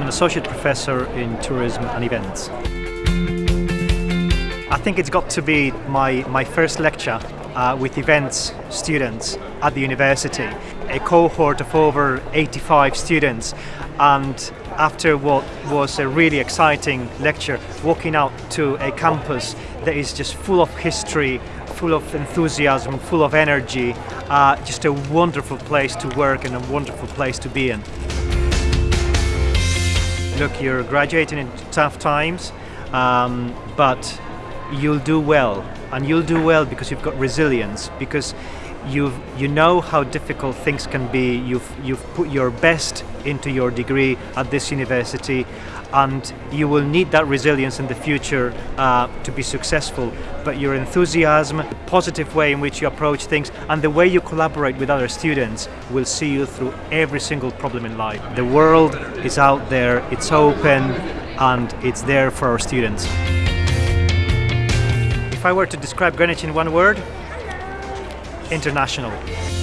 an associate professor in tourism and events. I think it's got to be my, my first lecture uh, with events students at the university, a cohort of over 85 students and after what was a really exciting lecture, walking out to a campus that is just full of history, full of enthusiasm, full of energy, uh, just a wonderful place to work and a wonderful place to be in. Look, you're graduating in tough times, um, but you'll do well. And you'll do well because you've got resilience because you you know how difficult things can be. You've you've put your best into your degree at this university and you will need that resilience in the future uh, to be successful. But your enthusiasm positive way in which you approach things and the way you collaborate with other students will see you through every single problem in life. The world is out there it's open and it's there for our students. If I were to describe Greenwich in one word, international.